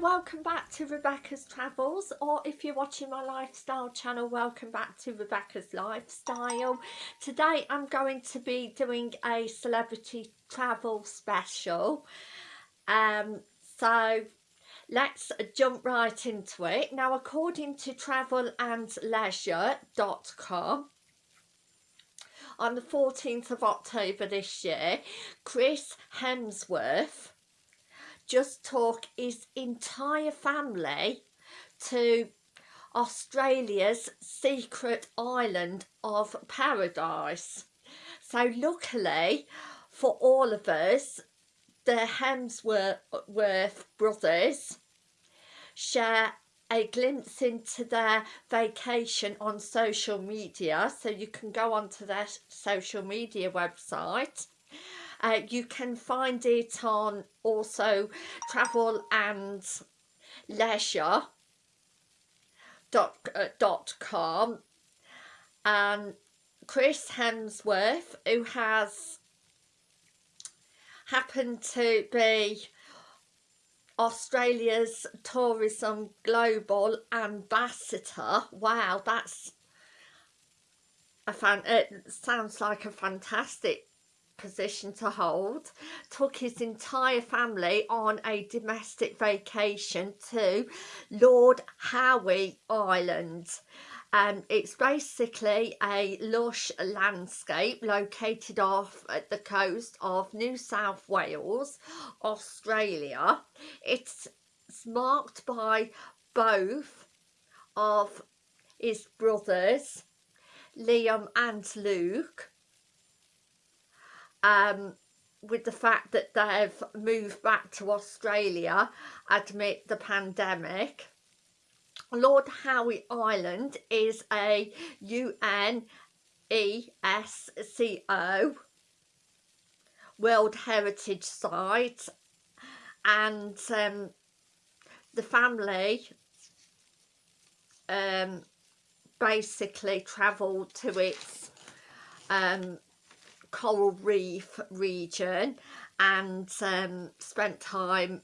welcome back to Rebecca's Travels or if you're watching my lifestyle channel welcome back to Rebecca's Lifestyle. Today I'm going to be doing a celebrity travel special um, so let's jump right into it. Now according to travelandleisure.com on the 14th of October this year Chris Hemsworth just took his entire family to Australia's secret island of paradise. So luckily for all of us, the Hemsworth brothers share a glimpse into their vacation on social media so you can go onto their social media website uh, you can find it on also travel and leisure dot, uh, dot com and Chris Hemsworth who has happened to be Australia's Tourism Global Ambassador. Wow, that's a fan. It sounds like a fantastic position to hold, took his entire family on a domestic vacation to Lord Howe Island. Um, it's basically a lush landscape located off at the coast of New South Wales, Australia. It's marked by both of his brothers, Liam and Luke, um, with the fact that they've moved back to Australia amid the pandemic. Lord Howe Island is a UNESCO World Heritage Site and um, the family um, basically travelled to its um, coral reef region and um, spent time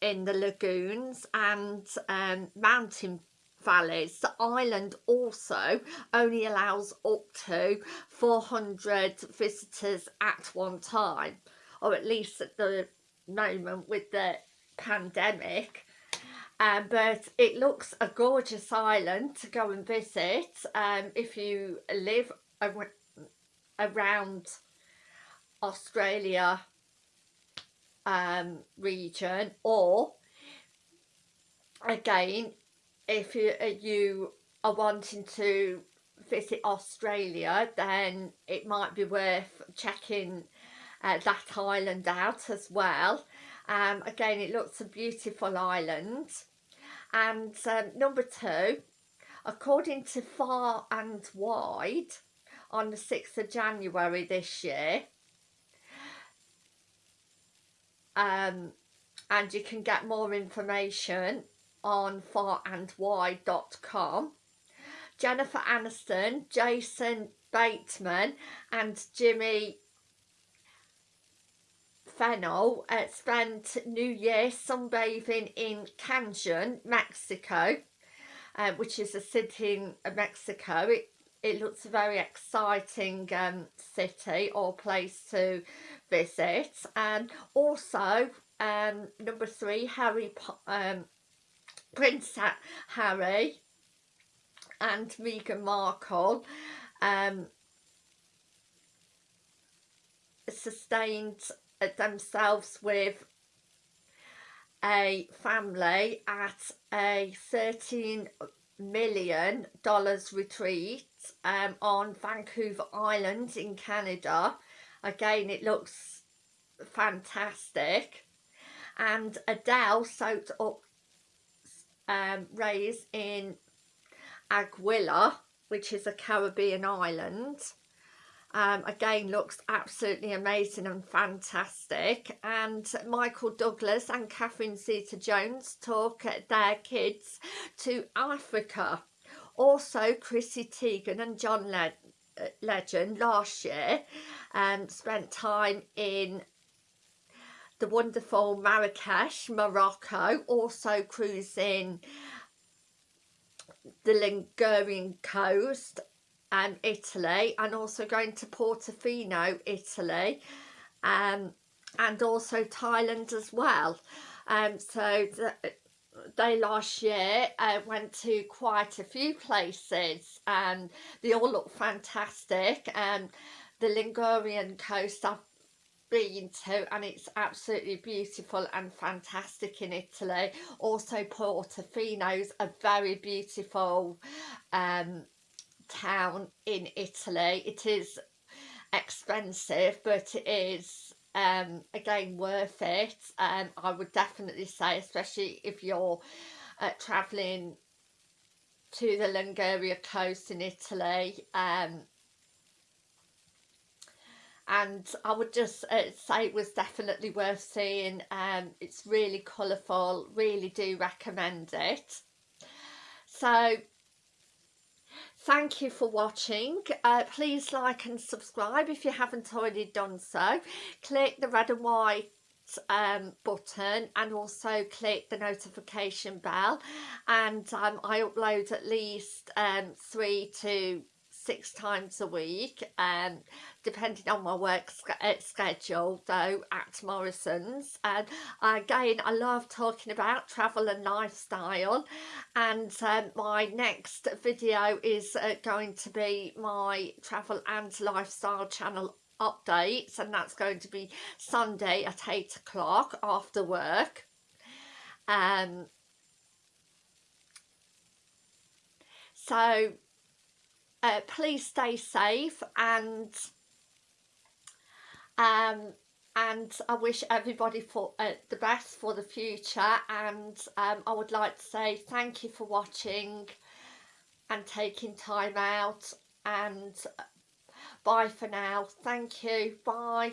in the lagoons and um, mountain valleys. The island also only allows up to 400 visitors at one time or at least at the moment with the pandemic um, but it looks a gorgeous island to go and visit um, if you live around Australia um, region or again if you, uh, you are wanting to visit Australia then it might be worth checking uh, that island out as well. Um, again it looks a beautiful island. And um, number two according to far and wide on the 6th of January this year um, and you can get more information on farandwide.com Jennifer Aniston, Jason Bateman and Jimmy Fennell uh, spent New Year sunbathing in Cancun, Mexico, uh, which is a city in Mexico. It it looks a very exciting um, city or place to visit. And also um, number three Harry um, Prince Harry and Meghan Markle um, sustained themselves with a family at a 13 million dollars retreat um, on Vancouver Island in Canada. Again, it looks fantastic. And Adele soaked up um, rays in Anguilla, which is a Caribbean island. Um, again looks absolutely amazing and fantastic. And Michael Douglas and Catherine Zeta-Jones took their kids to Africa. Also Chrissy Teigen and John Le uh, Legend last year um, spent time in the wonderful Marrakesh, Morocco, also cruising the Ligurian coast um, Italy and also going to Portofino, Italy um, and also Thailand as well. Um, so the, they last year uh, went to quite a few places and they all look fantastic and the Ligurian coast I've been to and it's absolutely beautiful and fantastic in Italy also Portofino's a very beautiful um, town in Italy. It is expensive but it is um, again worth it. Um, I would definitely say especially if you're uh, travelling to the Liguria coast in Italy um, and I would just uh, say it was definitely worth seeing. Um, it's really colourful really do recommend it. So thank you for watching. Uh, please like and subscribe if you haven't already done so. Click the red and white um, button and also click the notification bell. And um, I upload at least um, three to six times a week um, depending on my work uh, schedule though at Morrison's. And again I love talking about travel and lifestyle. And um, my next video is uh, going to be my travel and lifestyle channel updates and that's going to be Sunday at 8 o'clock after work. Um, so uh, please stay safe and um, and I wish everybody for uh, the best for the future. And um, I would like to say thank you for watching and taking time out. And uh, bye for now. Thank you. Bye